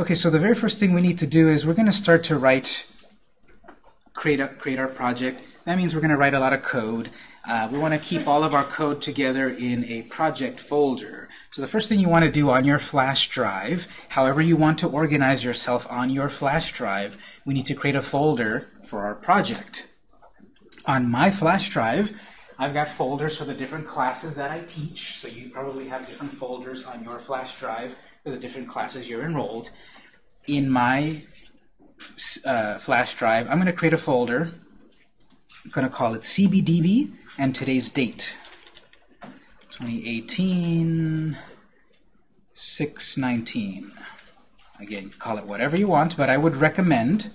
Okay, so the very first thing we need to do is we're going to start to write, create, a, create our project. That means we're going to write a lot of code. Uh, we want to keep all of our code together in a project folder. So the first thing you want to do on your flash drive, however you want to organize yourself on your flash drive, we need to create a folder for our project. On my flash drive, I've got folders for the different classes that I teach, so you probably have different folders on your flash drive for the different classes you're enrolled. In my uh, flash drive, I'm going to create a folder. I'm going to call it CBDB and today's date. 2018 619. Again, call it whatever you want, but I would recommend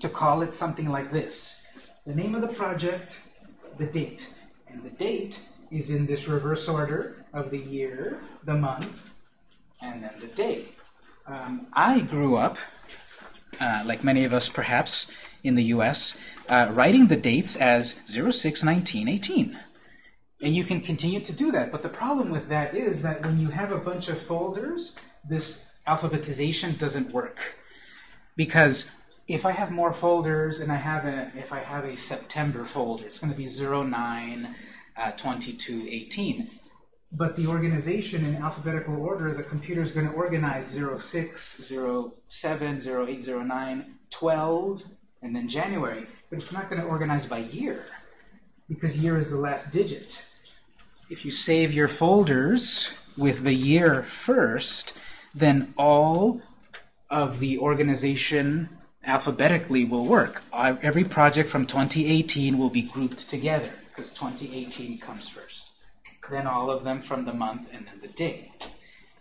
to call it something like this. The name of the project, the date. And the date is in this reverse order of the year, the month, and then the day. Um, I grew up, uh, like many of us perhaps in the US, uh, writing the dates as 061918. And you can continue to do that. But the problem with that is that when you have a bunch of folders, this alphabetization doesn't work. Because if I have more folders and I have a, if I have a September folder, it's going to be 09 uh, 22 18. But the organization in alphabetical order, the computer is going to organize 06, 07, 08, 09, 12, and then January. But it's not going to organize by year because year is the last digit. If you save your folders with the year first, then all of the organization alphabetically will work. Every project from 2018 will be grouped together because 2018 comes first. Then all of them from the month and then the day.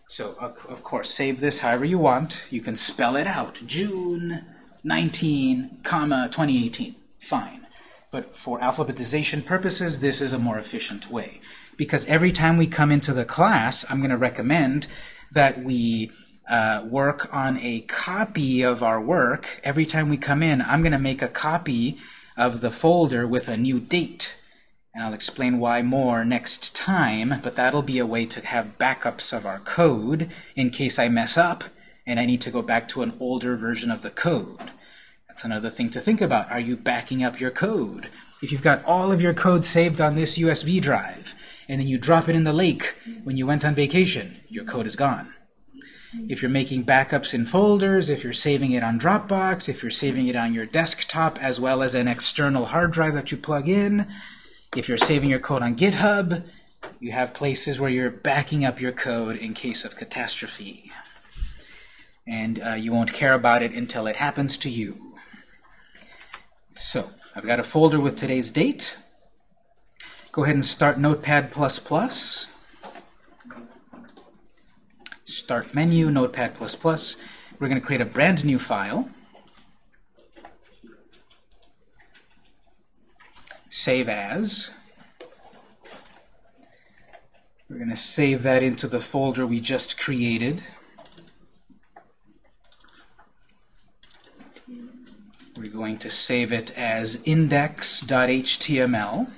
So, of course, save this however you want. You can spell it out. June 19, comma, 2018. Fine. But for alphabetization purposes, this is a more efficient way. Because every time we come into the class, I'm going to recommend that we uh, work on a copy of our work. Every time we come in, I'm going to make a copy of the folder with a new date. And I'll explain why more next time, but that'll be a way to have backups of our code in case I mess up and I need to go back to an older version of the code. That's another thing to think about. Are you backing up your code? If you've got all of your code saved on this USB drive, and then you drop it in the lake when you went on vacation, your code is gone. If you're making backups in folders, if you're saving it on Dropbox, if you're saving it on your desktop as well as an external hard drive that you plug in, if you're saving your code on GitHub, you have places where you're backing up your code in case of catastrophe. And uh, you won't care about it until it happens to you. So I've got a folder with today's date. Go ahead and start Notepad++. Start menu, Notepad++. We're going to create a brand new file. Save as. We're going to save that into the folder we just created. We're going to save it as index.html.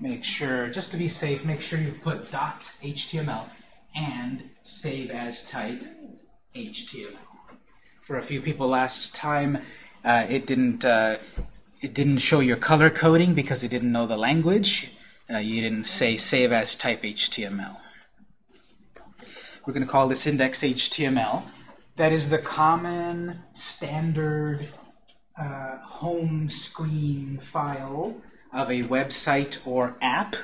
Make sure, just to be safe, make sure you put .html and save as type HTML. For a few people last time, uh, it didn't uh, it didn't show your color coding because it didn't know the language. Uh, you didn't say save as type HTML. We're going to call this index HTML that is the common standard uh, home screen file of a website or app.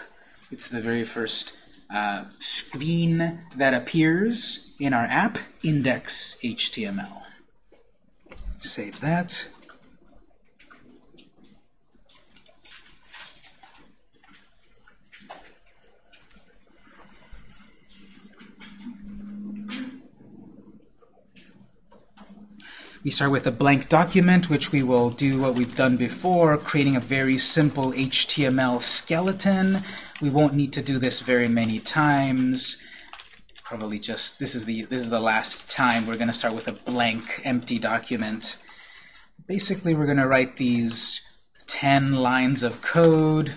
It's the very first uh, screen that appears in our app, index.html. Save that. We start with a blank document, which we will do what we've done before, creating a very simple HTML skeleton. We won't need to do this very many times. Probably just, this is the, this is the last time we're going to start with a blank, empty document. Basically, we're going to write these 10 lines of code,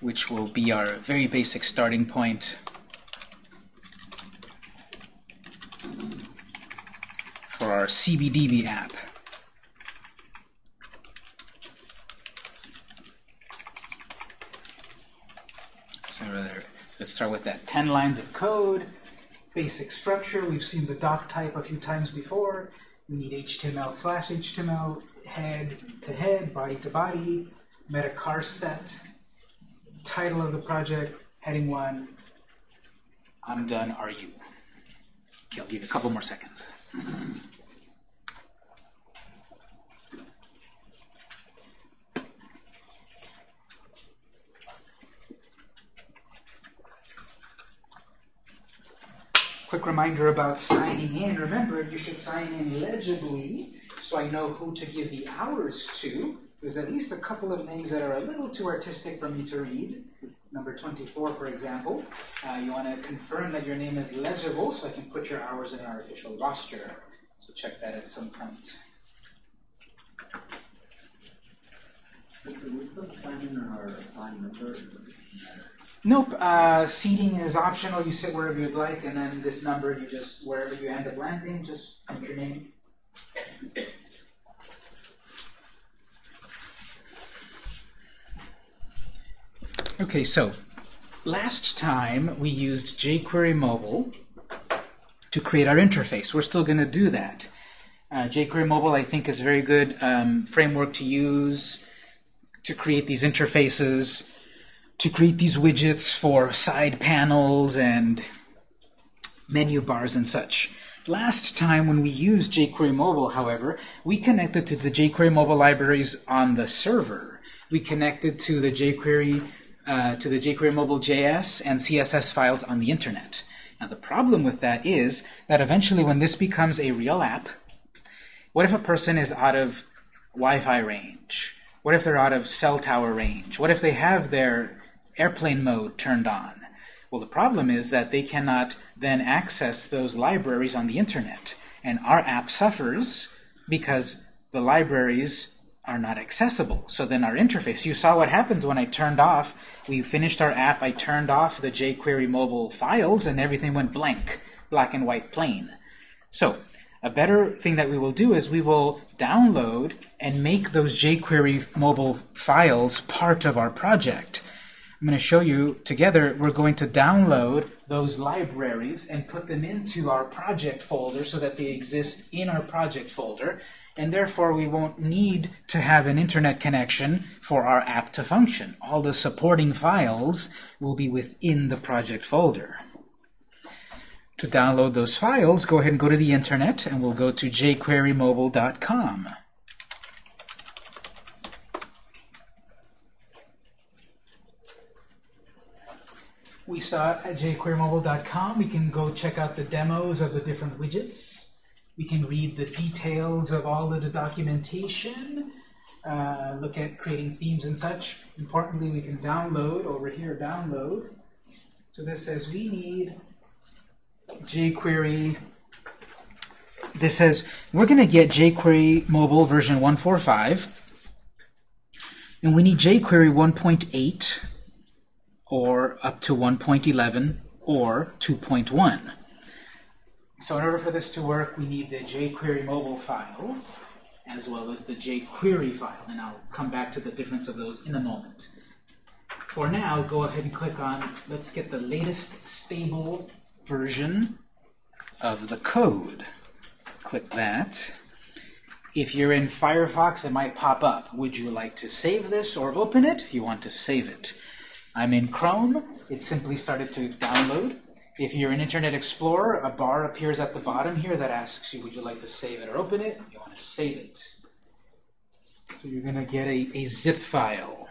which will be our very basic starting point. For our CBDB app. So let's start with that 10 lines of code. Basic structure, we've seen the doc type a few times before. We need HTML slash HTML, head to head, body to body, meta char set, title of the project, heading one, I'm done, are you? Okay, I'll give you a couple more seconds. Quick reminder about signing in. Remember, you should sign in legibly so I know who to give the hours to. There's at least a couple of names that are a little too artistic for me to read. Number 24, for example. Uh, you want to confirm that your name is legible so I can put your hours in our official roster. So check that at some point. Nope. Uh, seating is optional. You sit wherever you'd like, and then this number, you just, wherever you end up landing, just enter your name. Okay, so last time we used jQuery Mobile to create our interface. We're still going to do that. Uh, jQuery Mobile, I think, is a very good um, framework to use to create these interfaces, to create these widgets for side panels and menu bars and such. Last time when we used jQuery Mobile, however, we connected to the jQuery Mobile libraries on the server. We connected to the jQuery uh, to the jQuery Mobile JS and CSS files on the internet. Now the problem with that is that eventually when this becomes a real app, what if a person is out of Wi-Fi range? What if they're out of cell tower range? What if they have their airplane mode turned on? Well, the problem is that they cannot then access those libraries on the internet. And our app suffers because the libraries are not accessible. So then our interface, you saw what happens when I turned off, we finished our app, I turned off the jQuery mobile files, and everything went blank, black and white plain. So a better thing that we will do is we will download and make those jQuery mobile files part of our project. I'm going to show you together, we're going to download those libraries and put them into our project folder so that they exist in our project folder and therefore we won't need to have an internet connection for our app to function. All the supporting files will be within the project folder. To download those files, go ahead and go to the internet, and we'll go to jQueryMobile.com. We saw it at jQueryMobile.com. We can go check out the demos of the different widgets. We can read the details of all of the documentation, uh, look at creating themes and such. Importantly, we can download over here, download. So this says we need jQuery. This says we're going to get jQuery mobile version 145, and we need jQuery 1.8 or up to 1.11 or 2.1. So in order for this to work, we need the jQuery mobile file as well as the jQuery file. And I'll come back to the difference of those in a moment. For now, go ahead and click on, let's get the latest stable version of the code. Click that. If you're in Firefox, it might pop up. Would you like to save this or open it? You want to save it. I'm in Chrome. It simply started to download. If you're in Internet Explorer, a bar appears at the bottom here that asks you, would you like to save it or open it? You want to save it. So you're going to get a, a zip file.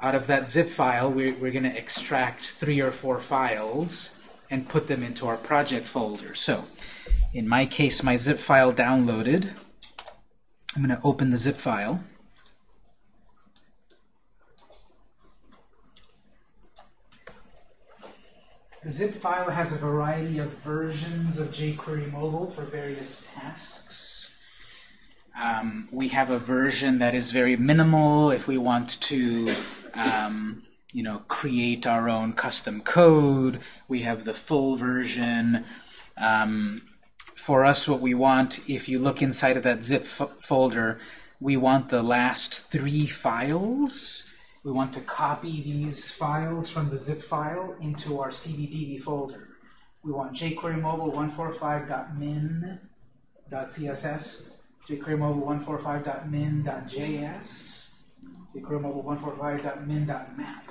Out of that zip file, we're, we're going to extract three or four files and put them into our project folder. So in my case, my zip file downloaded. I'm going to open the zip file. The zip file has a variety of versions of jQuery Mobile for various tasks. Um, we have a version that is very minimal if we want to um, you know, create our own custom code. We have the full version. Um, for us what we want, if you look inside of that zip folder, we want the last three files. We want to copy these files from the zip file into our CBDB folder. We want jQuery mobile 145.min.css, jQuery mobile 145.min.js, jQuery mobile 145.min.map.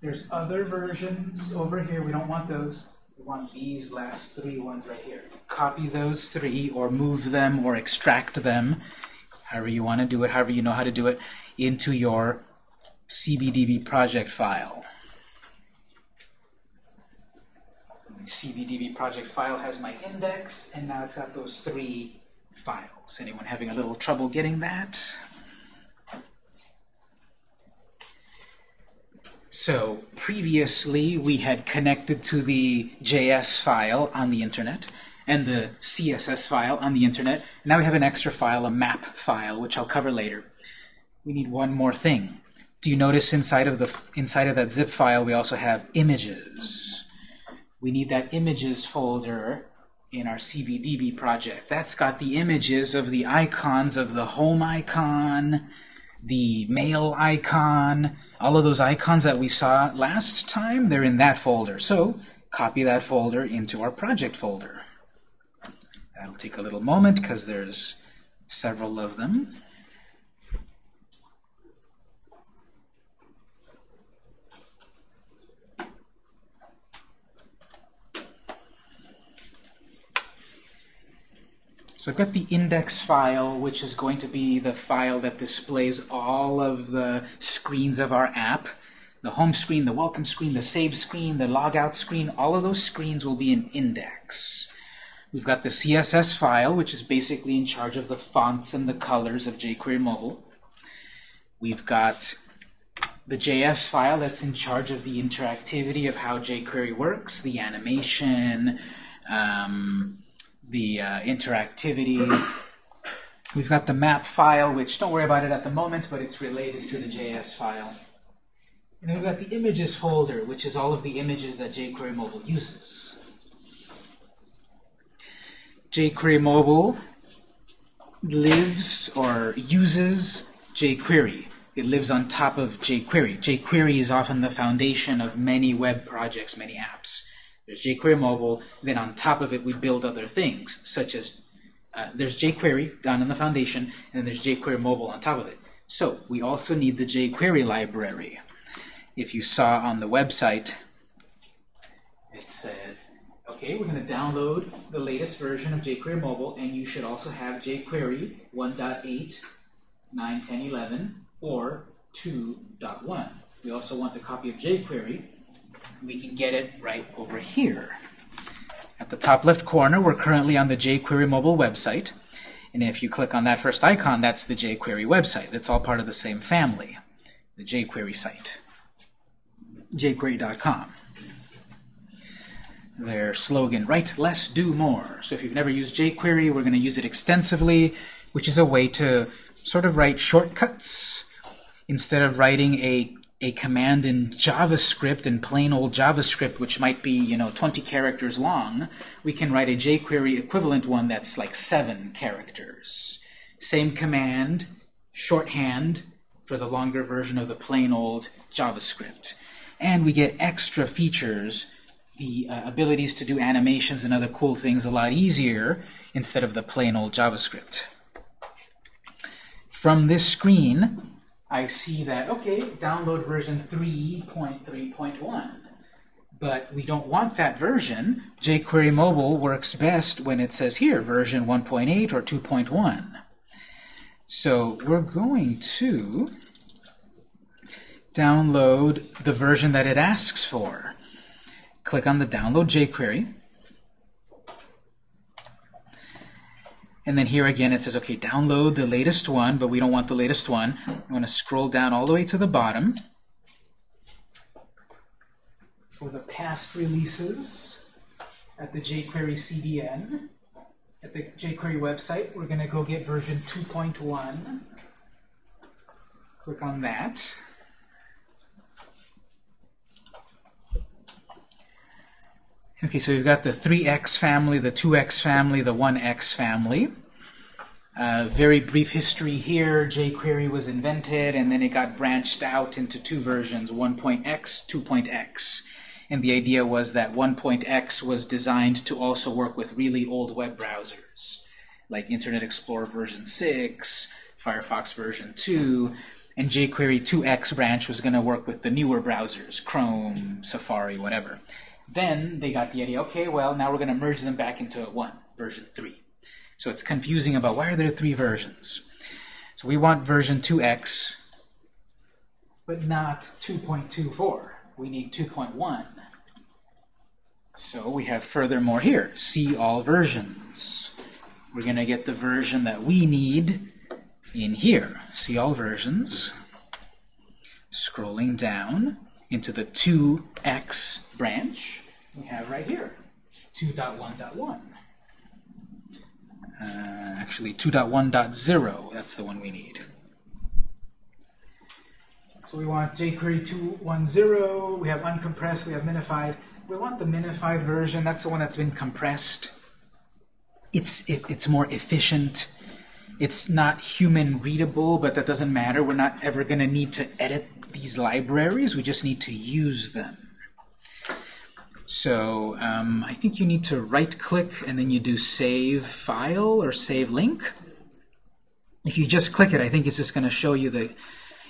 There's other versions over here. We don't want those. We want these last three ones right here. Copy those three or move them or extract them, however you want to do it, however you know how to do it, into your CBDB project file. CBDB project file has my index, and now it's got those three files. Anyone having a little trouble getting that? So previously we had connected to the JS file on the internet and the CSS file on the internet. Now we have an extra file, a map file, which I'll cover later. We need one more thing. Do you notice inside of the inside of that zip file we also have images? We need that images folder in our CBDB project. That's got the images of the icons of the home icon, the mail icon, all of those icons that we saw last time, they're in that folder. So copy that folder into our project folder. That'll take a little moment because there's several of them. So I've got the index file, which is going to be the file that displays all of the screens of our app. The home screen, the welcome screen, the save screen, the logout screen, all of those screens will be an index. We've got the CSS file, which is basically in charge of the fonts and the colors of jQuery Mobile. We've got the JS file that's in charge of the interactivity of how jQuery works, the animation, um, the uh, interactivity. We've got the map file, which don't worry about it at the moment, but it's related to the JS file. And then we've got the images folder, which is all of the images that jQuery Mobile uses. jQuery Mobile lives or uses jQuery. It lives on top of jQuery. jQuery is often the foundation of many web projects, many apps. There's jQuery mobile, then on top of it we build other things, such as uh, there's jQuery down in the foundation, and then there's jQuery mobile on top of it. So we also need the jQuery library. If you saw on the website, it said, okay, we're going to download the latest version of jQuery mobile, and you should also have jQuery 1.8, 9, 10, 11, or 2.1. We also want a copy of jQuery we can get it right over here. At the top left corner, we're currently on the jQuery mobile website. And if you click on that first icon, that's the jQuery website. It's all part of the same family, the jQuery site, jQuery.com. Their slogan, write less, do more. So if you've never used jQuery, we're going to use it extensively, which is a way to sort of write shortcuts. Instead of writing a a command in JavaScript, in plain old JavaScript, which might be, you know, 20 characters long, we can write a jQuery equivalent one that's like 7 characters. Same command, shorthand, for the longer version of the plain old JavaScript. And we get extra features, the uh, abilities to do animations and other cool things a lot easier instead of the plain old JavaScript. From this screen, I see that, okay, download version 3.3.1. But we don't want that version. jQuery Mobile works best when it says here, version 1.8 or 2.1. So we're going to download the version that it asks for. Click on the Download jQuery. And then here again it says, okay, download the latest one, but we don't want the latest one. I'm going to scroll down all the way to the bottom. For the past releases at the jQuery CDN, at the jQuery website, we're going to go get version 2.1. Click on that. Okay, so we've got the 3x family, the 2x family, the 1x family. Uh, very brief history here. jQuery was invented, and then it got branched out into two versions, 1.x, 2.x. And the idea was that 1.x was designed to also work with really old web browsers, like Internet Explorer version 6, Firefox version 2, and jQuery 2x branch was going to work with the newer browsers, Chrome, Safari, whatever. Then they got the idea, okay, well, now we're going to merge them back into a one, version 3. So it's confusing about why are there three versions. So we want version 2x, but not 2.24. We need 2.1. So we have furthermore here, see all versions. We're going to get the version that we need in here. See all versions. Scrolling down into the 2x branch, we have right here, 2.1.1. Uh, actually, 2.1.0, that's the one we need. So we want jQuery 2.1.0, we have uncompressed, we have minified. We want the minified version, that's the one that's been compressed. It's, it, it's more efficient. It's not human readable, but that doesn't matter. We're not ever going to need to edit these libraries. We just need to use them. So um, I think you need to right-click and then you do Save File or Save Link. If you just click it, I think it's just going to show you the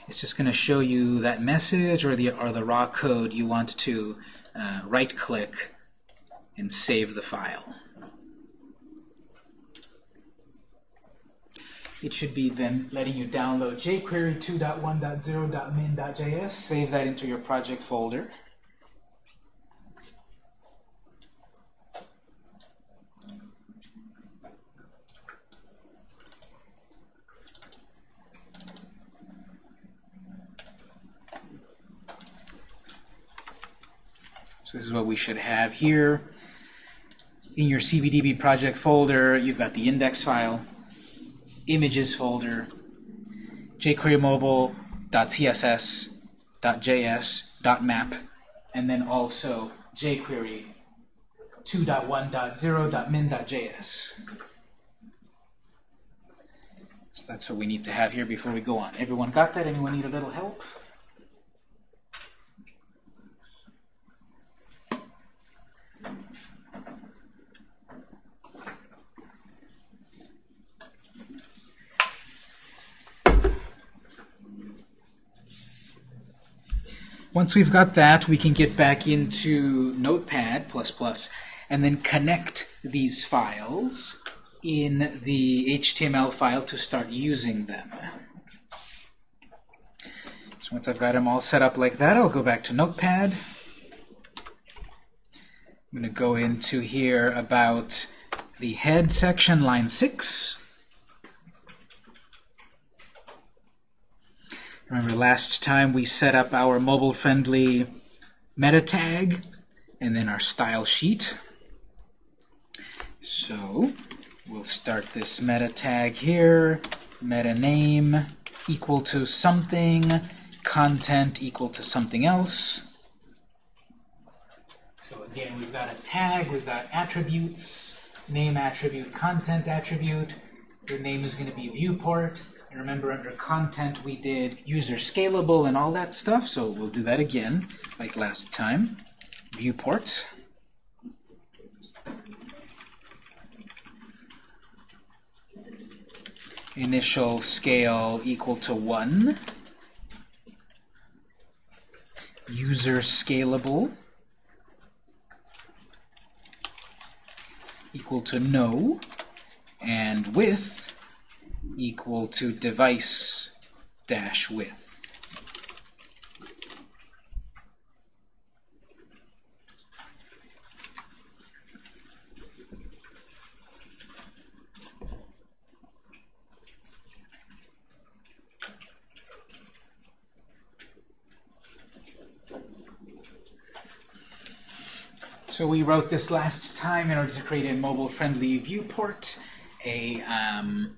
it's just going to show you that message or the or the raw code you want to uh, right-click and save the file. It should be then letting you download jQuery 2.1.0.min.js, save that into your project folder. So this is what we should have here. In your CBDB project folder, you've got the index file, images folder, jQuery mobile.css.js.map, and then also jQuery 2.1.0.min.js. So that's what we need to have here before we go on. Everyone got that? Anyone need a little help? Once we've got that, we can get back into Notepad++ and then connect these files in the HTML file to start using them. So once I've got them all set up like that, I'll go back to Notepad. I'm going to go into here about the head section, line 6. Remember last time we set up our mobile-friendly meta tag and then our style sheet. So we'll start this meta tag here, meta name equal to something, content equal to something else. So again, we've got a tag, we've got attributes, name attribute, content attribute. Your name is going to be viewport. Remember, under content, we did user scalable and all that stuff, so we'll do that again, like last time. Viewport. Initial scale equal to 1. User scalable equal to no. And width equal to device dash width. So we wrote this last time in order to create a mobile-friendly viewport, a um,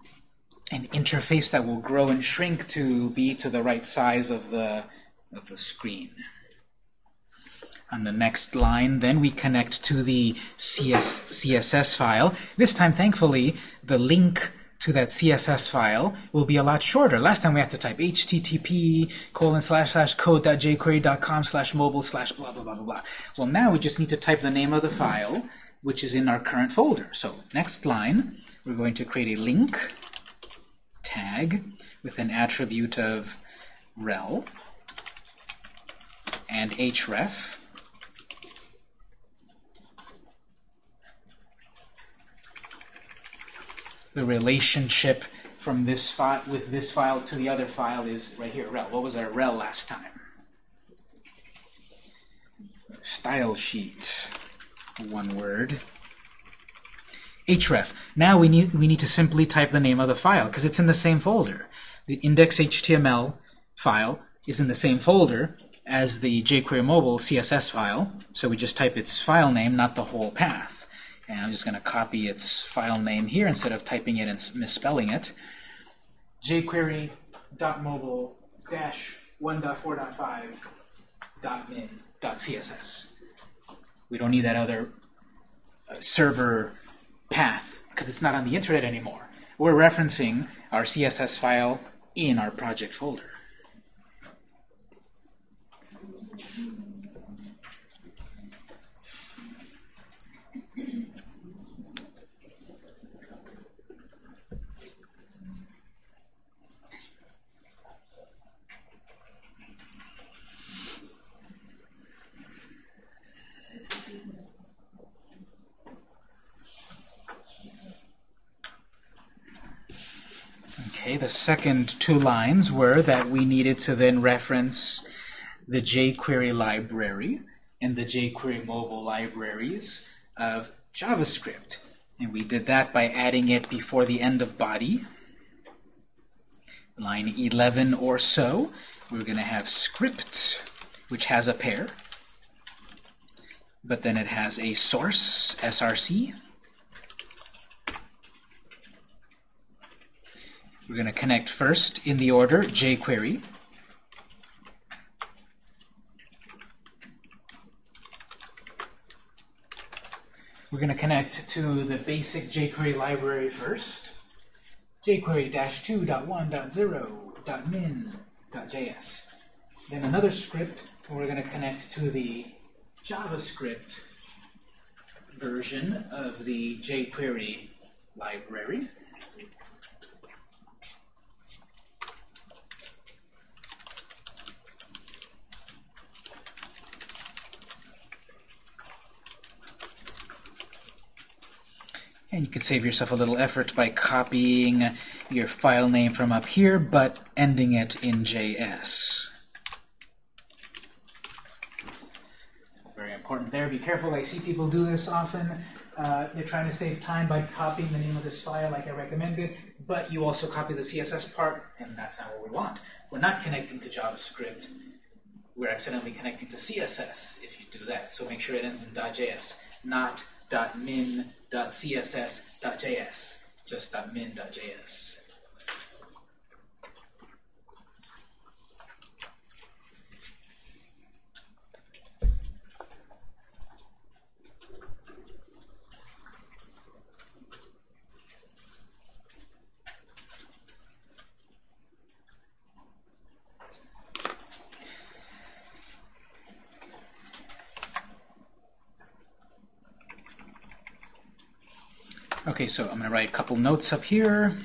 an interface that will grow and shrink to be to the right size of the of the screen. On the next line, then we connect to the CS, CSS file. This time, thankfully, the link to that CSS file will be a lot shorter. Last time we had to type http colon slash slash code.jquery.com slash mobile slash blah blah blah blah blah. Well, now we just need to type the name of the file, which is in our current folder. So next line, we're going to create a link tag with an attribute of rel and href. The relationship from this file with this file to the other file is right here, rel. What was our rel last time? Style sheet, one word. Href. Now we need we need to simply type the name of the file because it's in the same folder. The index.html file is in the same folder as the jQuery mobile CSS file, so we just type its file name, not the whole path. And I'm just going to copy its file name here instead of typing it and misspelling it. jQuery.mobile-1.4.5.min.css. We don't need that other uh, server path because it's not on the internet anymore. We're referencing our CSS file in our project folder. Okay, the second two lines were that we needed to then reference the jQuery library and the jQuery mobile libraries of JavaScript. And we did that by adding it before the end of body. Line 11 or so, we're going to have script, which has a pair. But then it has a source, src, We're going to connect first in the order jQuery. We're going to connect to the basic jQuery library first. jQuery-2.1.0.min.js. Then another script, and we're going to connect to the JavaScript version of the jQuery library. And you could save yourself a little effort by copying your file name from up here, but ending it in JS. Very important there. Be careful. I see people do this often. Uh, they're trying to save time by copying the name of this file like I recommended, but you also copy the CSS part, and that's not what we want. We're not connecting to JavaScript. We're accidentally connecting to CSS if you do that. So make sure it ends in .js, not .min.css.js, just .min.js. Okay, so I'm going to write a couple notes up here.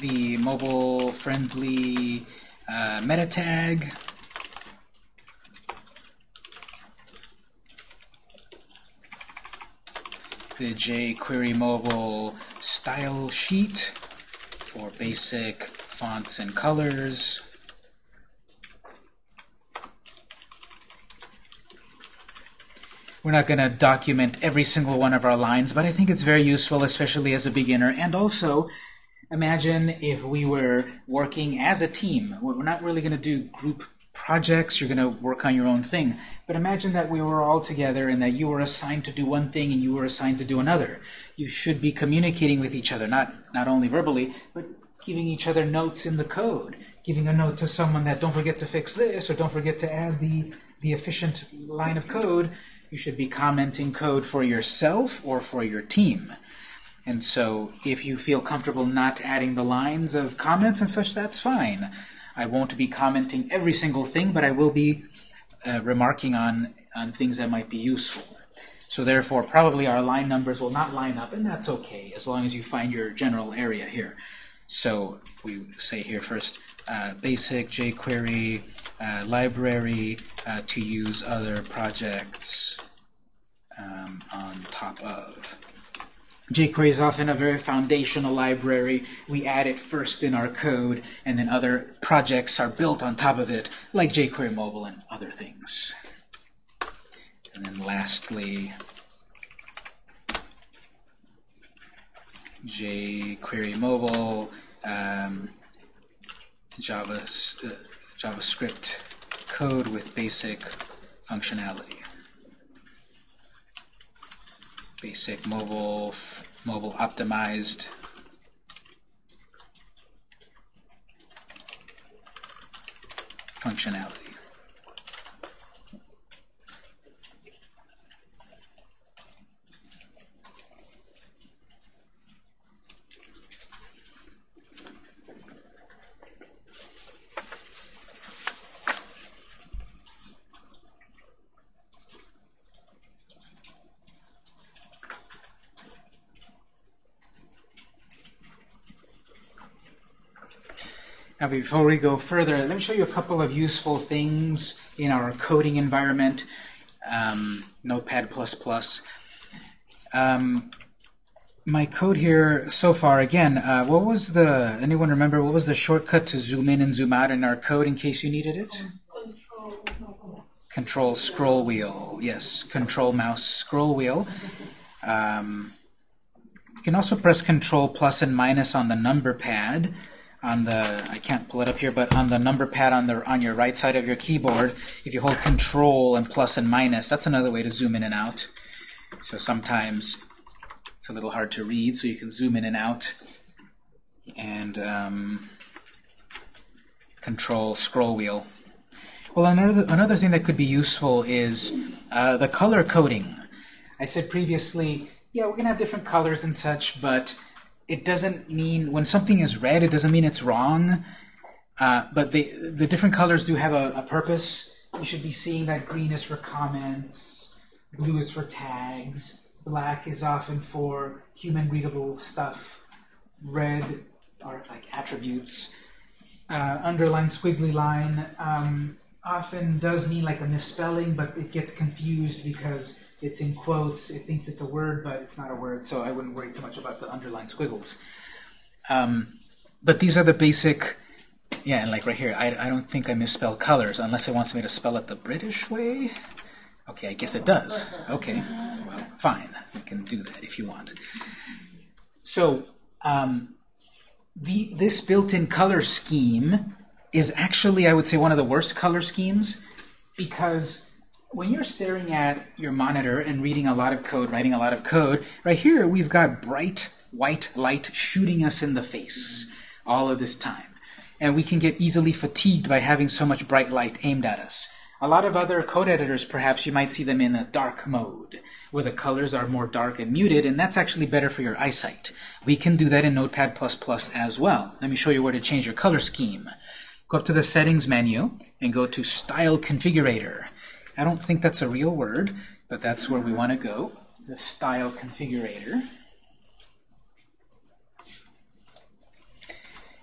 The mobile-friendly uh, meta tag. The jQuery mobile style sheet for basic fonts and colors. We're not going to document every single one of our lines, but I think it's very useful, especially as a beginner. And also, imagine if we were working as a team. We're not really going to do group projects. You're going to work on your own thing. But imagine that we were all together and that you were assigned to do one thing and you were assigned to do another. You should be communicating with each other, not, not only verbally, but giving each other notes in the code. Giving a note to someone that don't forget to fix this or don't forget to add the the efficient line of code, you should be commenting code for yourself or for your team. And so if you feel comfortable not adding the lines of comments and such, that's fine. I won't be commenting every single thing, but I will be uh, remarking on, on things that might be useful. So therefore, probably our line numbers will not line up, and that's okay, as long as you find your general area here. So we say here first, uh, basic jQuery uh, library uh, to use other projects um, on top of. jQuery is often a very foundational library. We add it first in our code, and then other projects are built on top of it, like jQuery Mobile and other things. And then lastly, jQuery Mobile, um, Java, uh, JavaScript code with basic functionality. Basic mobile, mobile optimized functionality. Now before we go further, let me show you a couple of useful things in our coding environment, um, Notepad++. Um, my code here so far, again, uh, what was the, anyone remember, what was the shortcut to zoom in and zoom out in our code in case you needed it? Control, scroll wheel, yes, control mouse scroll wheel. Um, you can also press control plus and minus on the number pad on the, I can't pull it up here, but on the number pad on the on your right side of your keyboard, if you hold control and plus and minus, that's another way to zoom in and out. So sometimes it's a little hard to read, so you can zoom in and out. And um, control scroll wheel. Well, another, another thing that could be useful is uh, the color coding. I said previously, yeah, we're to have different colors and such, but it doesn't mean, when something is red, it doesn't mean it's wrong. Uh, but the, the different colors do have a, a purpose. You should be seeing that green is for comments, blue is for tags, black is often for human readable stuff, red are like attributes. Uh, underline, squiggly line um, often does mean like a misspelling, but it gets confused because it's in quotes, it thinks it's a word, but it's not a word, so I wouldn't worry too much about the underlined squiggles. Um, but these are the basic, yeah, and like right here, I, I don't think I misspell colors unless it wants me to spell it the British way. Okay, I guess it does. Okay, well, fine. You can do that if you want. So, um, the, this built-in color scheme is actually, I would say, one of the worst color schemes because when you're staring at your monitor and reading a lot of code, writing a lot of code, right here we've got bright white light shooting us in the face all of this time. And we can get easily fatigued by having so much bright light aimed at us. A lot of other code editors, perhaps, you might see them in a dark mode, where the colors are more dark and muted, and that's actually better for your eyesight. We can do that in Notepad++ as well. Let me show you where to change your color scheme. Go up to the Settings menu and go to Style Configurator. I don't think that's a real word, but that's where we want to go, the style configurator.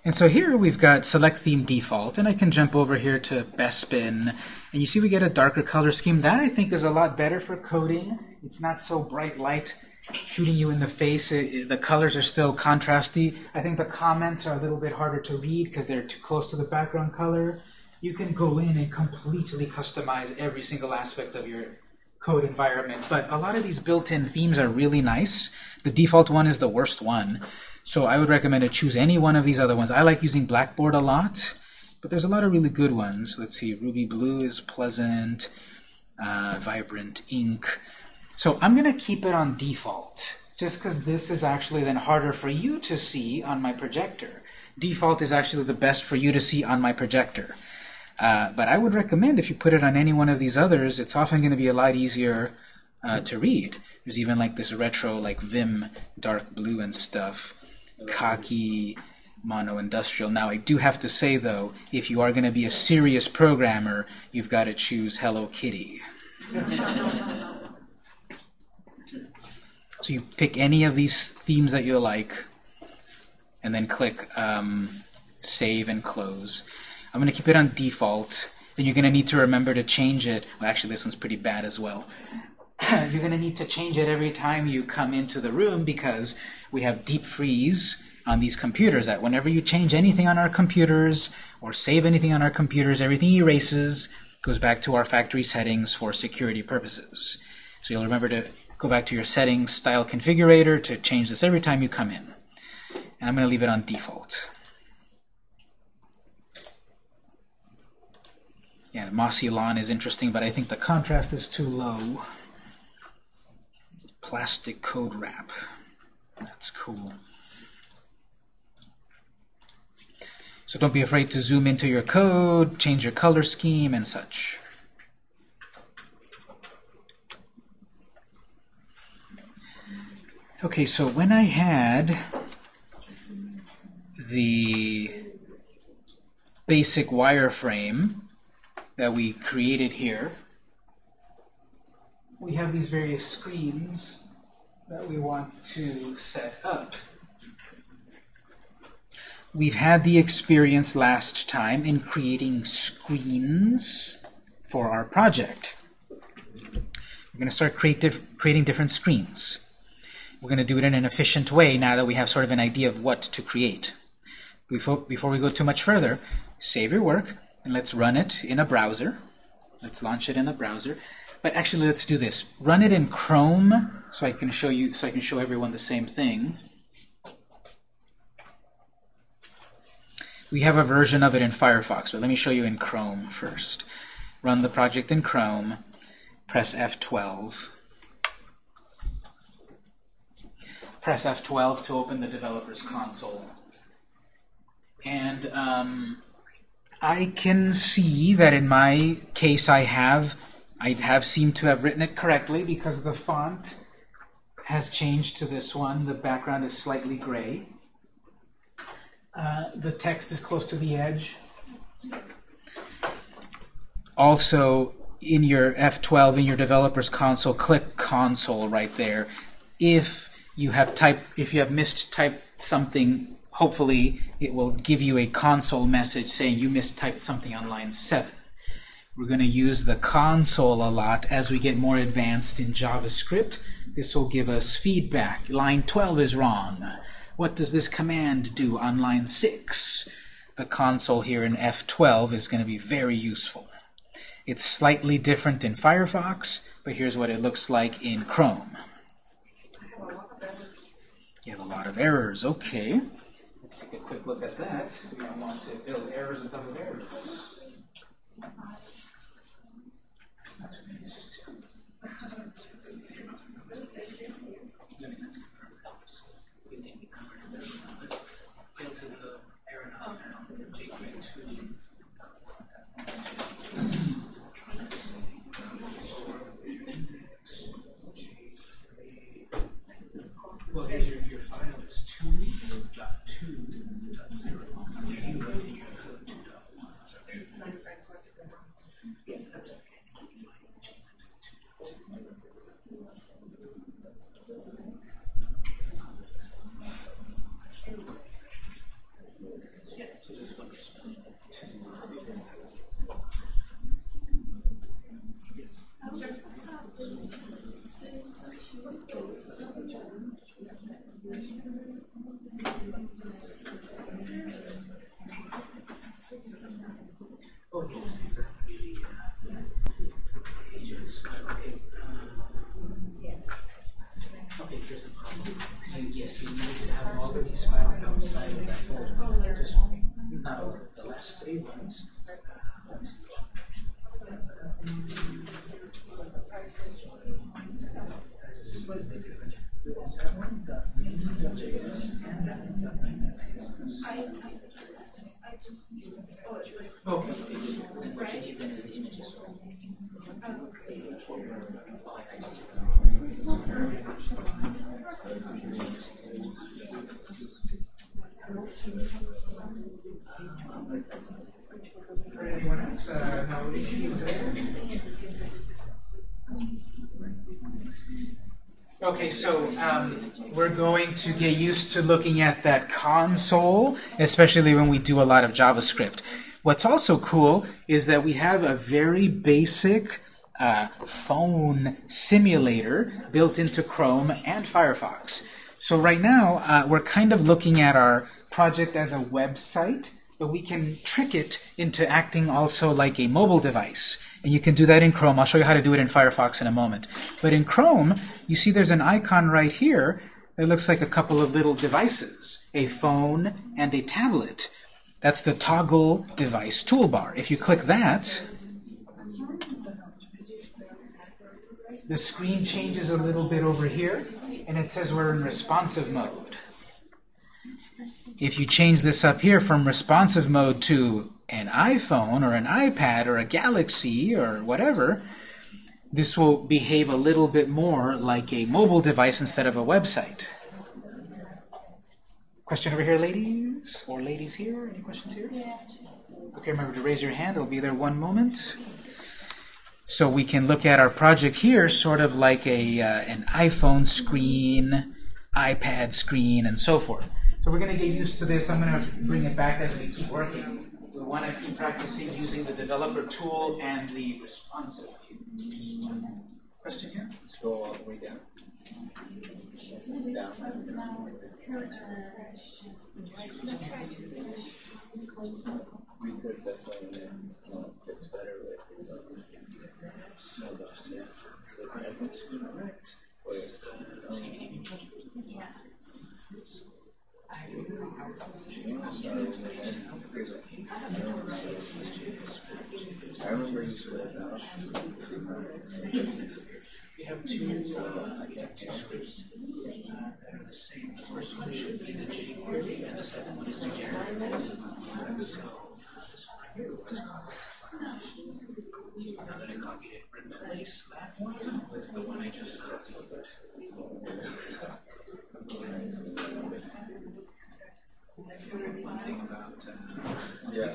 And so here we've got select theme default, and I can jump over here to best Bespin, and you see we get a darker color scheme. That I think is a lot better for coding. It's not so bright light shooting you in the face. It, the colors are still contrasty. I think the comments are a little bit harder to read because they're too close to the background color you can go in and completely customize every single aspect of your code environment. But a lot of these built-in themes are really nice. The default one is the worst one. So I would recommend to choose any one of these other ones. I like using Blackboard a lot, but there's a lot of really good ones. Let's see, Ruby Blue is pleasant, uh, Vibrant Ink. So I'm going to keep it on default, just because this is actually then harder for you to see on my projector. Default is actually the best for you to see on my projector. Uh, but I would recommend if you put it on any one of these others, it's often going to be a lot easier uh, to read. There's even like this retro, like Vim dark blue and stuff, khaki, mono industrial. Now, I do have to say though, if you are going to be a serious programmer, you've got to choose Hello Kitty. so you pick any of these themes that you like, and then click um, Save and Close. I'm going to keep it on default. Then you're going to need to remember to change it. Well, actually, this one's pretty bad as well. you're going to need to change it every time you come into the room because we have deep freeze on these computers that whenever you change anything on our computers or save anything on our computers, everything erases, goes back to our factory settings for security purposes. So you'll remember to go back to your settings style configurator to change this every time you come in. And I'm going to leave it on default. Yeah, mossy lawn is interesting, but I think the contrast is too low. Plastic code wrap. That's cool. So don't be afraid to zoom into your code, change your color scheme, and such. Okay, so when I had the basic wireframe that we created here, we have these various screens that we want to set up. We've had the experience last time in creating screens for our project. We're going to start create creating different screens. We're going to do it in an efficient way now that we have sort of an idea of what to create. Before, before we go too much further, save your work and let's run it in a browser. Let's launch it in a browser. But actually, let's do this. Run it in Chrome so I can show you, so I can show everyone the same thing. We have a version of it in Firefox, but let me show you in Chrome first. Run the project in Chrome, press F12. Press F12 to open the developer's console. And um, I can see that in my case I have I have seemed to have written it correctly because the font has changed to this one. The background is slightly gray. Uh, the text is close to the edge. Also, in your F12, in your developer's console, click console right there. If you have typed, if you have mistyped something, hopefully it will give you a console message saying you mistyped something on line 7. We're going to use the console a lot as we get more advanced in JavaScript. This will give us feedback. Line 12 is wrong. What does this command do on line 6? The console here in F12 is going to be very useful. It's slightly different in Firefox, but here's what it looks like in Chrome. You have a lot of errors. Okay. Take a quick look at that. We want to build errors on top of errors. So um, we're going to get used to looking at that console, especially when we do a lot of JavaScript. What's also cool is that we have a very basic uh, phone simulator built into Chrome and Firefox. So right now, uh, we're kind of looking at our project as a website, but we can trick it into acting also like a mobile device. And you can do that in Chrome. I'll show you how to do it in Firefox in a moment. But in Chrome, you see there's an icon right here that looks like a couple of little devices, a phone and a tablet. That's the toggle device toolbar. If you click that, the screen changes a little bit over here, and it says we're in responsive mode. If you change this up here from responsive mode to an iPhone or an iPad or a Galaxy or whatever, this will behave a little bit more like a mobile device instead of a website. Question over here, ladies? Or ladies here? Any questions here? Yeah. Okay, remember to raise your hand. It'll be there one moment. So we can look at our project here sort of like a, uh, an iPhone screen, iPad screen, and so forth. So we're going to get used to this. I'm going to bring it back as we keep working. We want to keep practicing using the developer tool and the responsive view. Question here? Go all the way down. Down. Because that's when it gets better with. So just it. Or it's, I remember you. We have two, uh, we have two scripts that are the same. The first one should be the jQuery, and the second one is the Java. So, this one right here, now that I copied that one with the one I just copied. Yeah.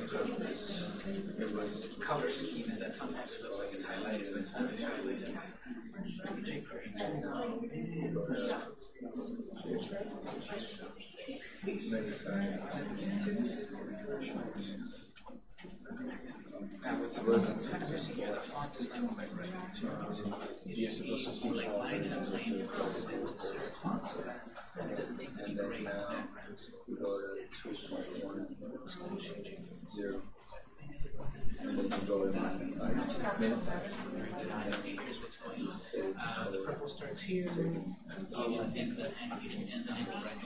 color scheme is that sometimes it looks like it's highlighted, it's not You're supposed to see like line and plain, it's a separate font, so that it doesn't seem to be great the background. Go to two point one zero. And then you go to minus five. Here's what's going on. Uh, the purple starts here, and the, and, and, and the angle right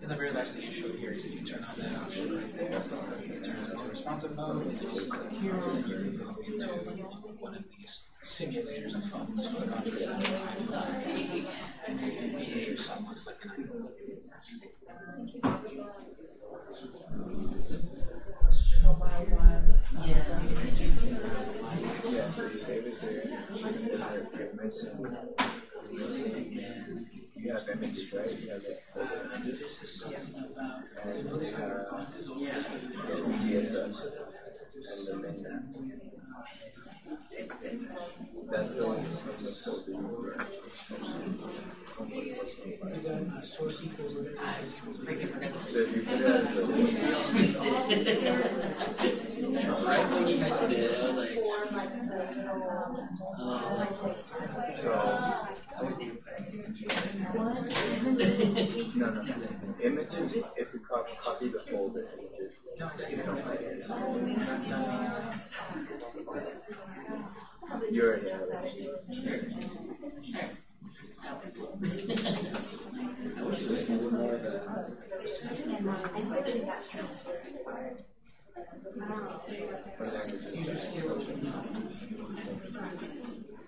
And the very last thing I showed here is if you turn on that option right there, it turns into responsive mode, you here, into one of these simulators of phones. Click on it, and you behave somewhat like an iPhone. Yeah, so you save it there. And you're, you're missing. You have right? You have that folder. This is something about And the CSS. And the. That's the one that's from the folder you were. source equals So if you put it as a Right when you guys did it, I was like, So, no, no. Images, if you copy, copy the folder, images. You already have it. What language is that?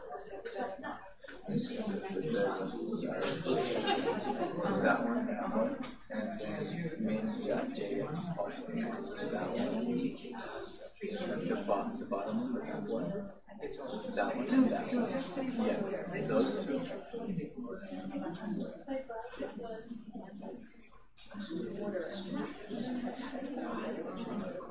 It's that one. And then main.js also. It's that one. The bottom, the bottom one. It's that one that one. Yeah, those two. You're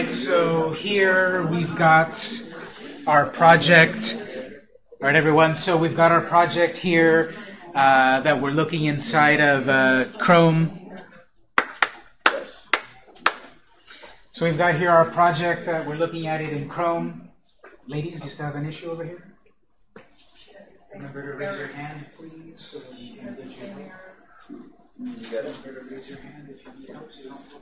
so here we've got our project. All right, everyone. So we've got our project here uh, that we're looking inside of uh, Chrome. yes. So we've got here our project that we're looking at it in Chrome. Ladies, do you still have an issue over here? Remember to raise your hand, please, so that we can get you. You got it. Remember to raise your hand if you need help, so you don't fall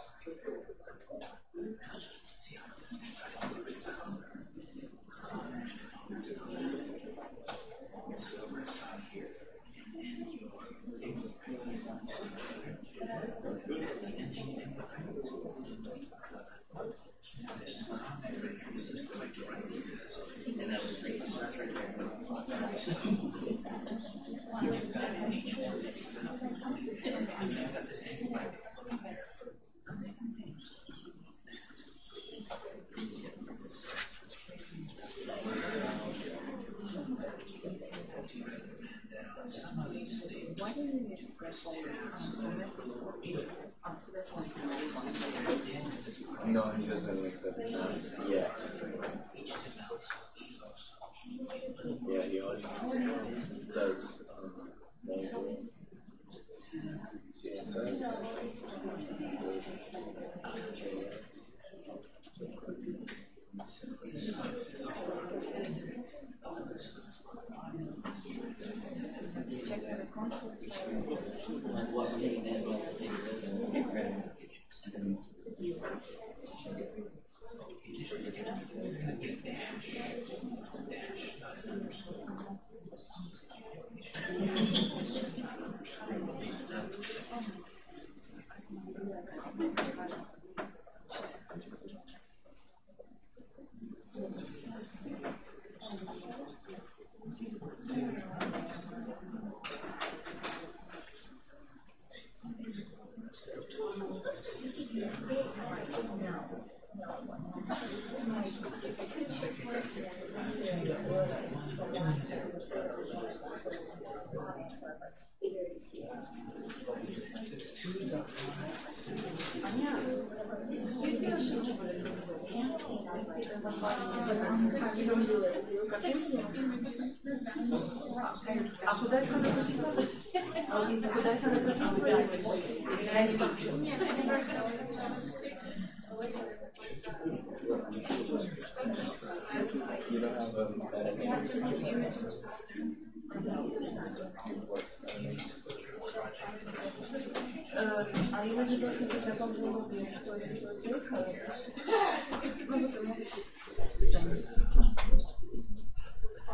Они уже это приехало.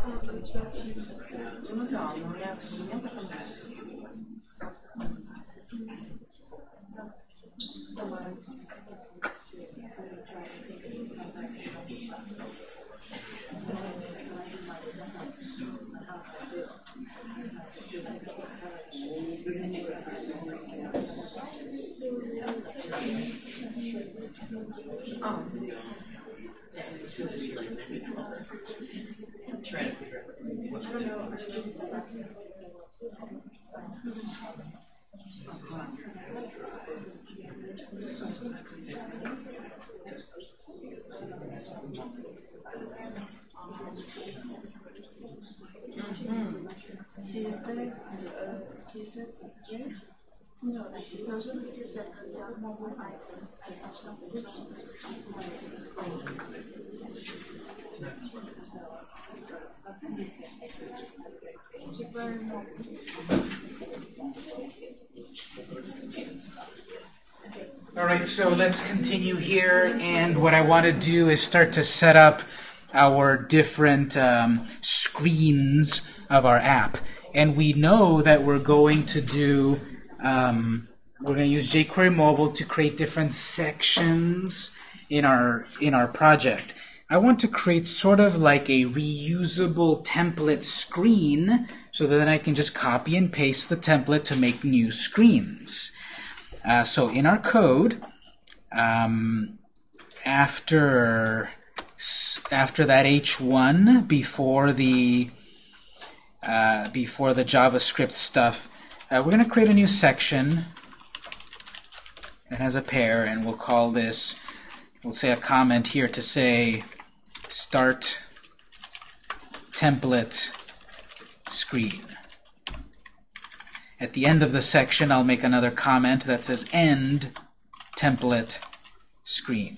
Ну, потому что... Ну да, но у меня, у меня All right, so let's continue here, and what I want to do is start to set up our different um, screens of our app. And we know that we're going to do, um, we're going to use jQuery Mobile to create different sections in our in our project. I want to create sort of like a reusable template screen so that then I can just copy and paste the template to make new screens. Uh, so in our code, um, after after that h1 before the uh, before the JavaScript stuff, uh, we're going to create a new section that has a pair, and we'll call this. We'll say a comment here to say start template screen. At the end of the section, I'll make another comment that says end template screen.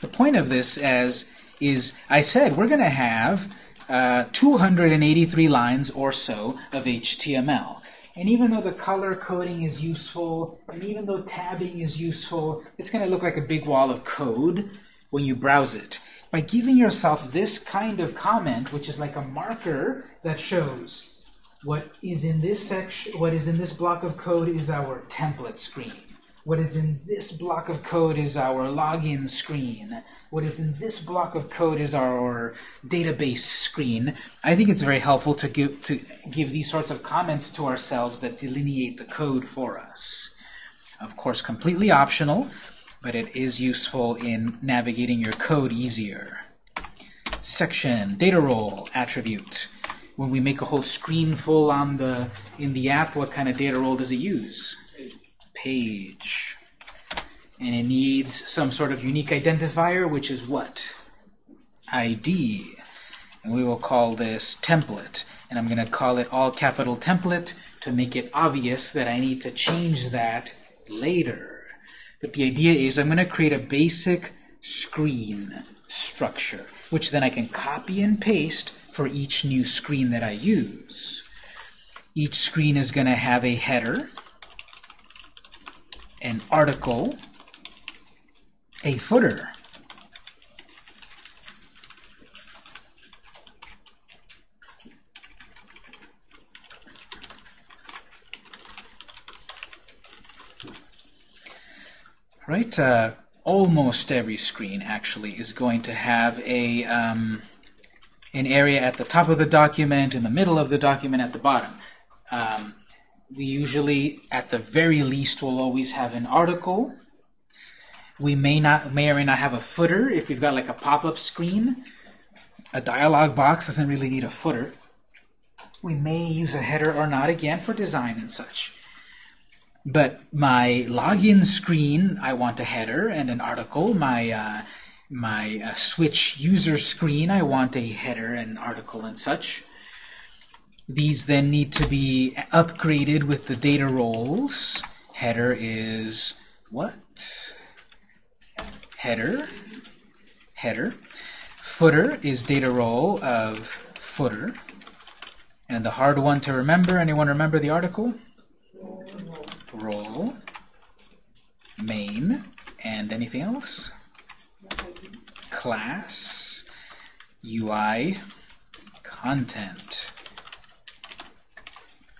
The point of this as is I said we're going to have uh, 283 lines or so of HTML. And even though the color coding is useful, and even though tabbing is useful, it's going to look like a big wall of code when you browse it. By giving yourself this kind of comment, which is like a marker that shows what is in this section, what is in this block of code is our template screen. What is in this block of code is our login screen. What is in this block of code is our database screen. I think it's very helpful to give to give these sorts of comments to ourselves that delineate the code for us. Of course, completely optional, but it is useful in navigating your code easier. Section, data role, attribute. When we make a whole screen full on the in the app, what kind of data role does it use? Page. And it needs some sort of unique identifier, which is what? ID. And we will call this template. And I'm going to call it all capital template to make it obvious that I need to change that later. But the idea is I'm going to create a basic screen structure, which then I can copy and paste for each new screen that I use. Each screen is going to have a header, an article, a footer. Right? Uh, almost every screen actually is going to have a um, an area at the top of the document, in the middle of the document, at the bottom. Um, we usually, at the very least, will always have an article. We may not, may or may not have a footer if we've got like a pop-up screen. A dialog box doesn't really need a footer. We may use a header or not again for design and such. But my login screen, I want a header and an article. My uh, my uh, switch user screen, I want a header and article and such. These then need to be upgraded with the data roles. Header is what? Header. Header. Footer is data role of footer. And the hard one to remember, anyone remember the article? Role. Main. And anything else? Class. UI. Content.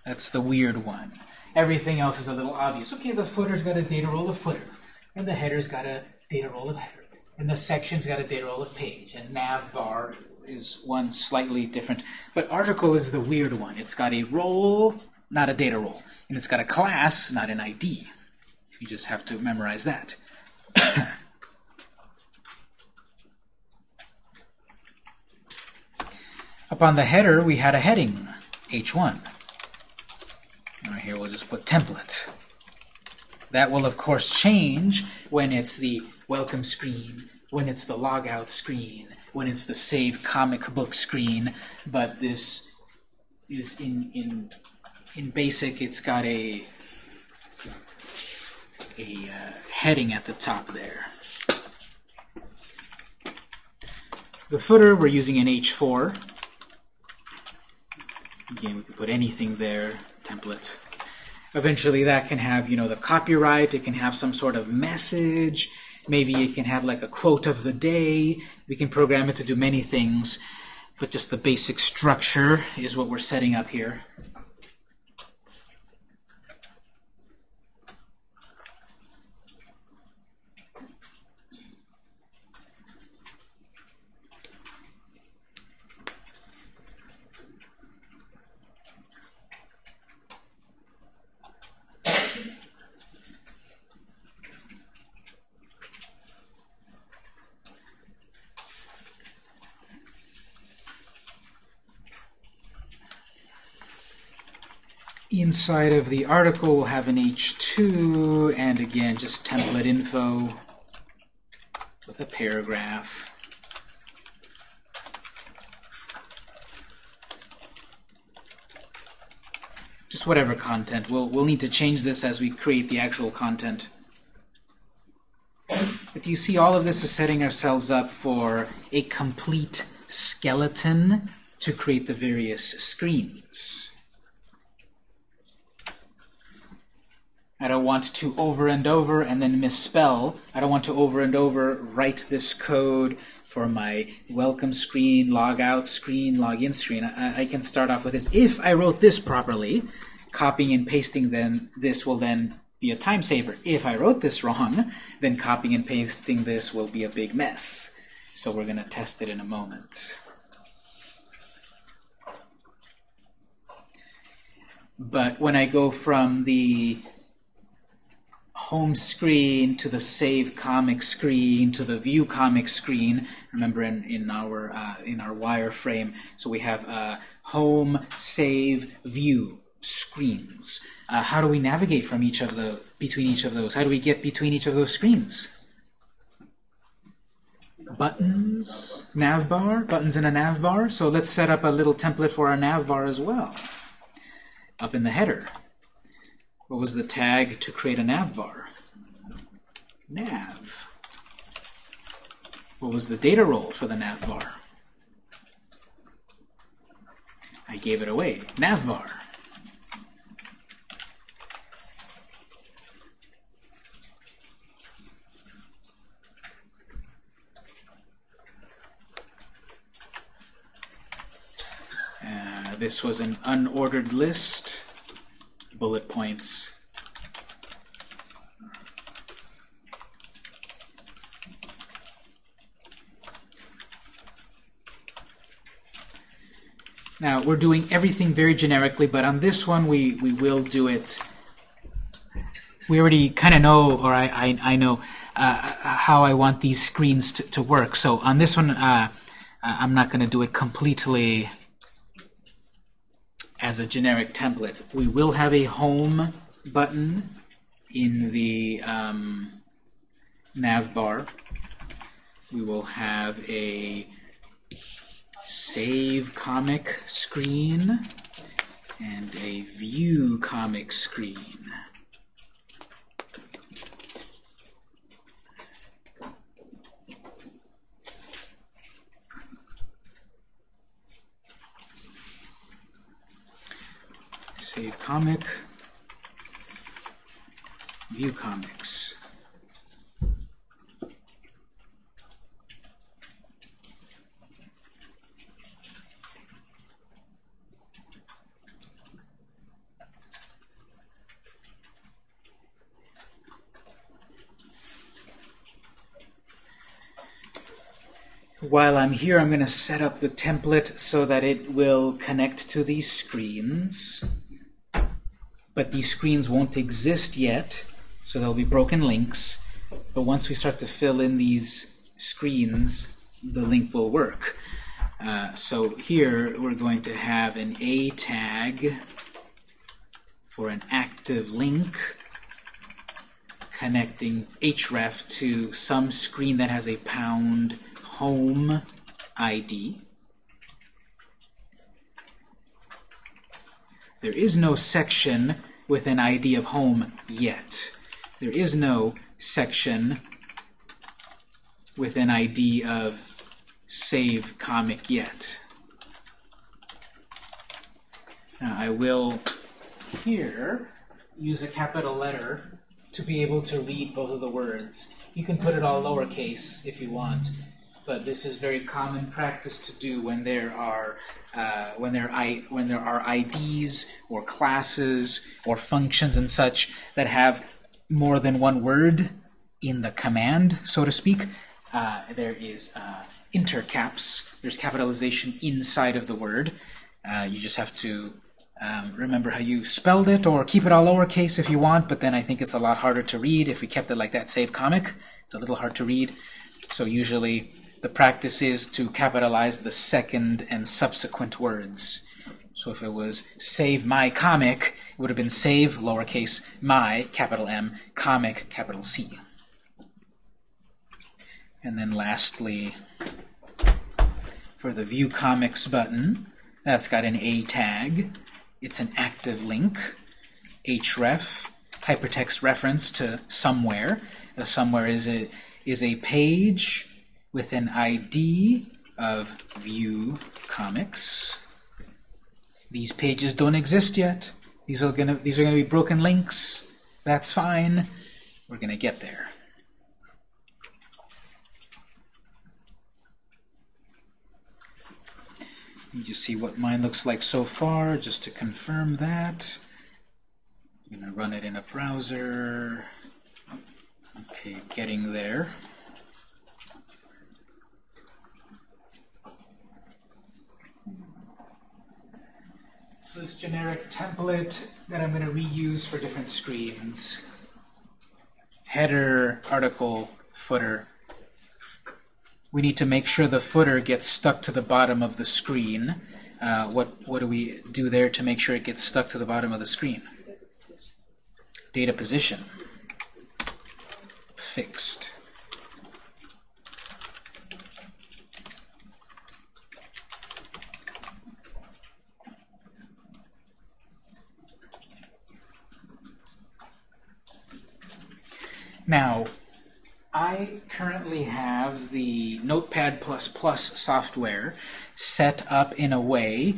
That's the weird one. Everything else is a little obvious. Okay, the footer's got a data role of footer, and the header's got a data role of header, and the section's got a data role of page, and nav bar is one slightly different. But article is the weird one. It's got a role, not a data role. And it's got a class, not an ID. You just have to memorize that. Up on the header, we had a heading, h1. Right here, we'll just put template. That will, of course, change when it's the welcome screen, when it's the logout screen, when it's the save comic book screen, but this is in, in in basic it's got a a uh, heading at the top there. The footer we're using an H4. Again, we can put anything there, template. Eventually that can have, you know, the copyright, it can have some sort of message, maybe it can have like a quote of the day. We can program it to do many things, but just the basic structure is what we're setting up here. Inside of the article, we'll have an H2, and again, just template info with a paragraph. Just whatever content. We'll, we'll need to change this as we create the actual content. But do you see all of this is setting ourselves up for a complete skeleton to create the various screens. I want to over and over and then misspell. I don't want to over and over write this code for my welcome screen, log out screen, login screen. I, I can start off with this. If I wrote this properly, copying and pasting then this will then be a time saver. If I wrote this wrong, then copying and pasting this will be a big mess. So we're going to test it in a moment. But when I go from the home screen to the save comic screen to the view comic screen. Remember in, in our uh, in our wireframe, so we have uh, home, save, view screens. Uh, how do we navigate from each of the between each of those? How do we get between each of those screens? Buttons, navbar, buttons in a navbar. So let's set up a little template for our navbar as well. Up in the header. What was the tag to create a navbar? Nav. What was the data role for the nav bar? I gave it away. Navbar. Uh, this was an unordered list. Bullet points. Now, we're doing everything very generically, but on this one, we, we will do it. We already kind of know, or I, I, I know, uh, how I want these screens to, to work. So on this one, uh, I'm not going to do it completely as a generic template. We will have a home button in the um, nav bar. We will have a save comic screen and a view comic screen. Save comic, view comics. While I'm here, I'm going to set up the template so that it will connect to these screens. But these screens won't exist yet, so there'll be broken links. But once we start to fill in these screens, the link will work. Uh, so here we're going to have an A tag for an active link connecting href to some screen that has a pound home ID. There is no section with an ID of home yet. There is no section with an ID of save comic yet. Now I will here use a capital letter to be able to read both of the words. You can put it all lowercase if you want, but this is very common practice to do when there are uh, when there I when there are IDs or classes or functions and such that have more than one word in the command, so to speak. Uh, there is uh, intercaps. There's capitalization inside of the word. Uh, you just have to um, remember how you spelled it, or keep it all lowercase if you want, but then I think it's a lot harder to read if we kept it like that. Save comic, it's a little hard to read. So usually the practice is to capitalize the second and subsequent words. So if it was save my comic, it would have been save, lowercase, my, capital M, comic, capital C. And then lastly, for the View Comics button, that's got an A tag. It's an active link, href, hypertext reference to somewhere. The somewhere is a, is a page with an ID of View Comics. These pages don't exist yet. These are gonna these are gonna be broken links. That's fine. We're gonna get there. Let me just see what mine looks like so far, just to confirm that. I'm to run it in a browser. Okay, getting there. This generic template that I'm going to reuse for different screens. Header, article, footer, we need to make sure the footer gets stuck to the bottom of the screen. Uh, what, what do we do there to make sure it gets stuck to the bottom of the screen? Data position. Fixed. Now, I currently have the Notepad++ software set up in a way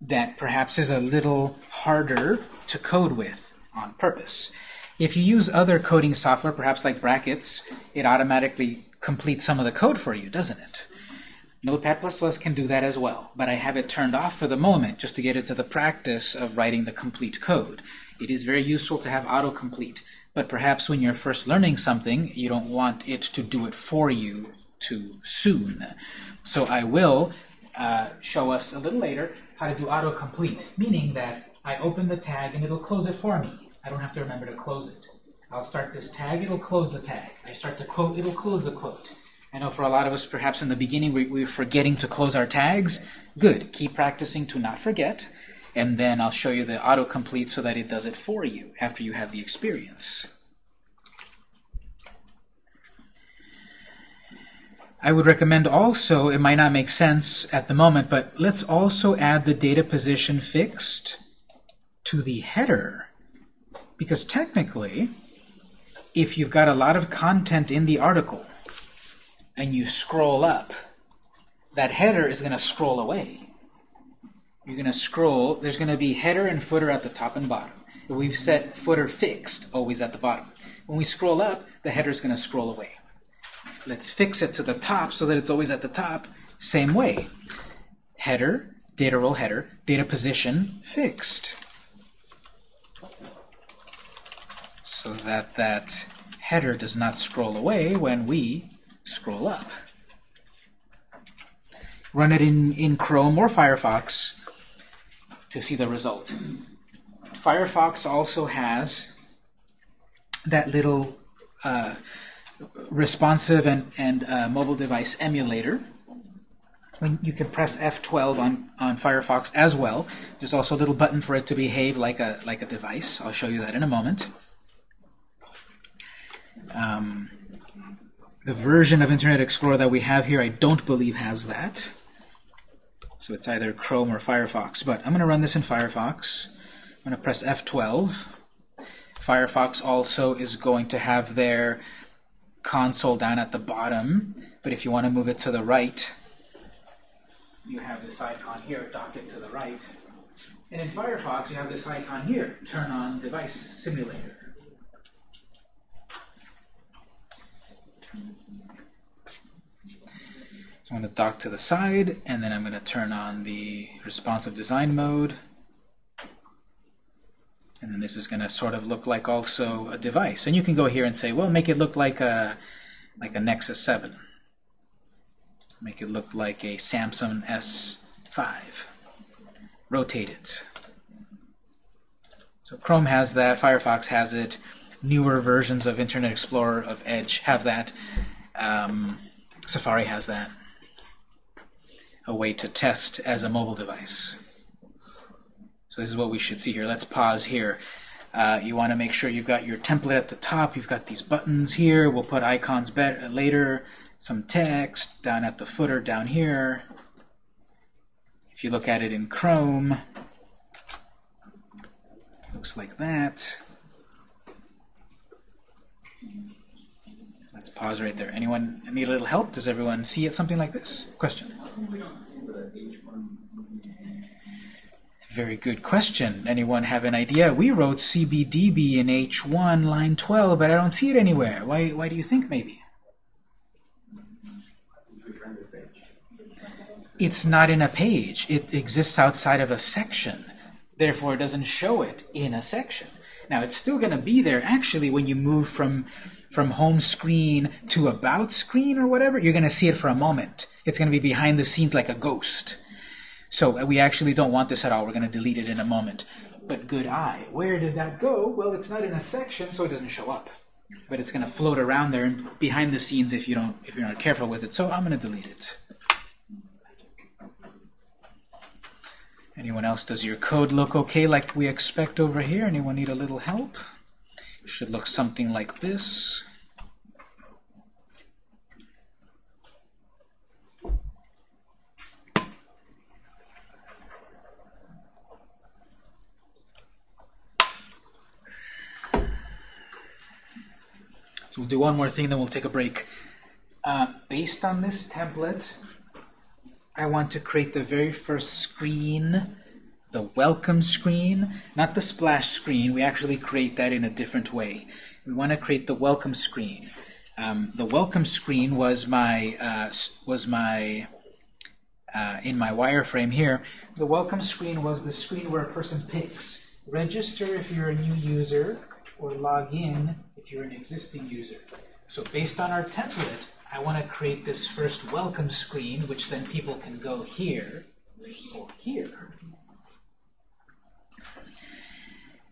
that perhaps is a little harder to code with on purpose. If you use other coding software, perhaps like brackets, it automatically completes some of the code for you, doesn't it? Notepad++ can do that as well, but I have it turned off for the moment just to get into the practice of writing the complete code. It is very useful to have autocomplete. But perhaps when you're first learning something, you don't want it to do it for you too soon. So I will uh, show us a little later how to do autocomplete, meaning that I open the tag and it'll close it for me. I don't have to remember to close it. I'll start this tag, it'll close the tag. I start the quote, it'll close the quote. I know for a lot of us, perhaps in the beginning, we, we were forgetting to close our tags. Good. Keep practicing to not forget and then I'll show you the autocomplete so that it does it for you after you have the experience. I would recommend also, it might not make sense at the moment, but let's also add the data position fixed to the header. Because technically, if you've got a lot of content in the article and you scroll up, that header is going to scroll away you're going to scroll. There's going to be header and footer at the top and bottom. We've set footer fixed, always at the bottom. When we scroll up, the header is going to scroll away. Let's fix it to the top so that it's always at the top. Same way. Header, data role header, data position fixed. So that that header does not scroll away when we scroll up. Run it in, in Chrome or Firefox to see the result. Firefox also has that little uh, responsive and, and uh, mobile device emulator. when you can press F12 on, on Firefox as well. There's also a little button for it to behave like a, like a device. I'll show you that in a moment. Um, the version of Internet Explorer that we have here, I don't believe has that. So it's either Chrome or Firefox. But I'm going to run this in Firefox. I'm going to press F12. Firefox also is going to have their console down at the bottom. But if you want to move it to the right, you have this icon here, dock it to the right. And in Firefox, you have this icon here, turn on device simulator. So I'm going to dock to the side, and then I'm going to turn on the responsive design mode. And then this is going to sort of look like also a device. And you can go here and say, well, make it look like a, like a Nexus 7. Make it look like a Samsung S5. Rotate it. So Chrome has that, Firefox has it, newer versions of Internet Explorer, of Edge have that, um, Safari has that. A way to test as a mobile device. So this is what we should see here. Let's pause here. Uh, you want to make sure you've got your template at the top. You've got these buttons here. We'll put icons better later. Some text down at the footer down here. If you look at it in Chrome, looks like that. Let's pause right there. Anyone need a little help? Does everyone see it something like this? Question? Very good question. Anyone have an idea? We wrote CBDB in H1, line 12, but I don't see it anywhere. Why, why do you think maybe? It's not in a page. It exists outside of a section. Therefore, it doesn't show it in a section. Now, it's still going to be there, actually, when you move from, from home screen to about screen or whatever. You're going to see it for a moment. It's going to be behind the scenes like a ghost. So uh, we actually don't want this at all. We're going to delete it in a moment. But good eye. Where did that go? Well, it's not in a section, so it doesn't show up. But it's going to float around there and behind the scenes if you don't if you're not careful with it. So I'm going to delete it. Anyone else? Does your code look okay like we expect over here? Anyone need a little help? It should look something like this. So we'll do one more thing, then we'll take a break. Uh, based on this template, I want to create the very first screen, the welcome screen, not the splash screen. We actually create that in a different way. We want to create the welcome screen. Um, the welcome screen was my uh, was my uh, in my wireframe here. The welcome screen was the screen where a person picks register if you're a new user or log in if you're an existing user. So based on our template, I want to create this first welcome screen, which then people can go here or here.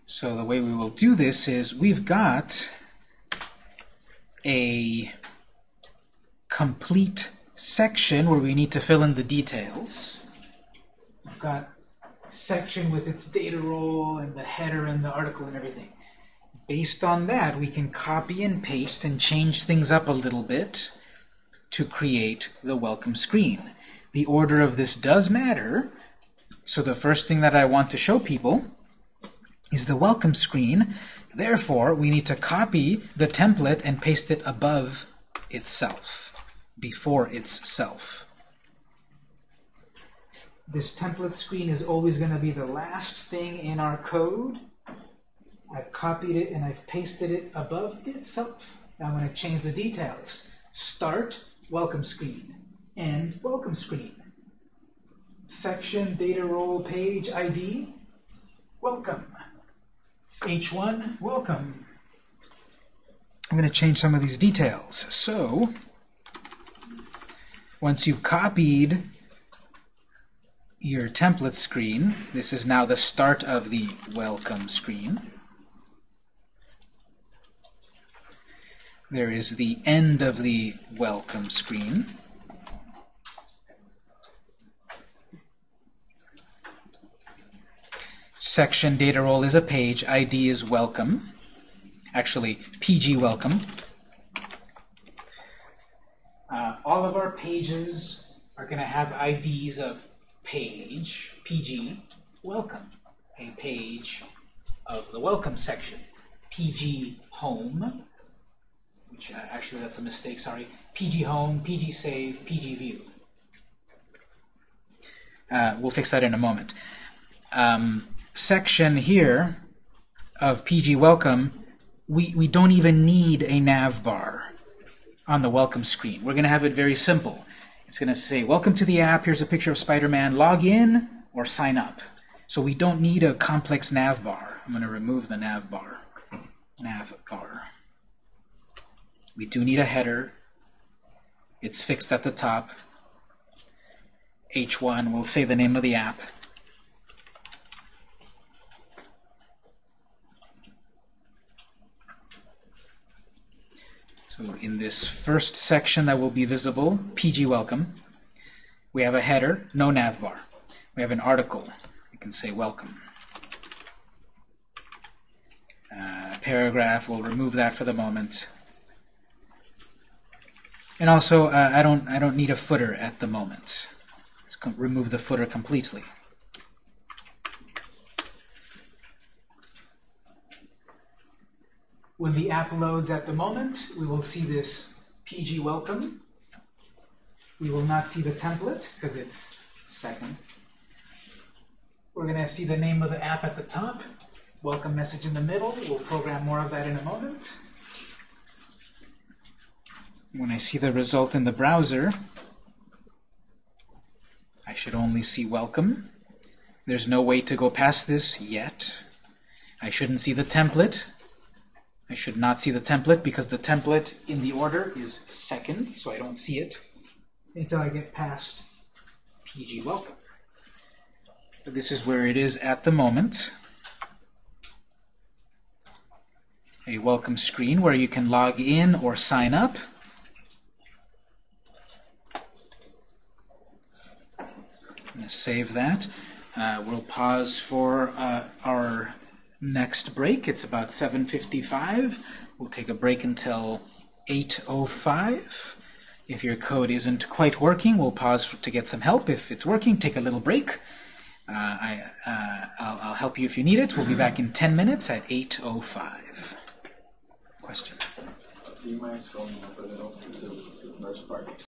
So the way we will do this is we've got a complete section where we need to fill in the details. We've got section with its data role and the header and the article and everything. Based on that, we can copy and paste and change things up a little bit to create the welcome screen. The order of this does matter, so the first thing that I want to show people is the welcome screen. Therefore, we need to copy the template and paste it above itself, before itself. This template screen is always going to be the last thing in our code. I've copied it and I've pasted it above itself. Now I'm going to change the details. Start, welcome screen. End, welcome screen. Section, data role, page, ID, welcome. H1, welcome. I'm going to change some of these details. So, once you've copied your template screen, this is now the start of the welcome screen. There is the end of the welcome screen. Section data role is a page. ID is welcome. Actually, PG welcome. Uh, all of our pages are going to have IDs of page, PG, welcome, a page of the welcome section, PG home, which uh, actually that's a mistake, sorry. PG home, PG save, PG view. Uh, we'll fix that in a moment. Um, section here of PG welcome, we, we don't even need a nav bar on the welcome screen. We're going to have it very simple. It's going to say, welcome to the app, here's a picture of Spider-Man, log in or sign up. So we don't need a complex nav bar. I'm going to remove the nav bar. Nav bar. We do need a header. It's fixed at the top. H1 will say the name of the app. So in this first section that will be visible, PG welcome, we have a header, no navbar. We have an article. We can say welcome. Uh, paragraph, we'll remove that for the moment. And also, uh, I don't I don't need a footer at the moment. Let's remove the footer completely. When the app loads at the moment, we will see this PG welcome. We will not see the template because it's second. We're going to see the name of the app at the top, welcome message in the middle. We'll program more of that in a moment. When I see the result in the browser, I should only see welcome. There's no way to go past this yet. I shouldn't see the template. I should not see the template because the template in the order is second, so I don't see it until I get past PG welcome. But this is where it is at the moment. A welcome screen where you can log in or sign up. Going to save that. Uh, we'll pause for uh, our next break. It's about 7.55. We'll take a break until 8.05. If your code isn't quite working, we'll pause to get some help. If it's working, take a little break. Uh, I, uh, I'll, I'll help you if you need it. We'll be back in 10 minutes at 8.05. Question? Do you mind scrolling up a little to the first part?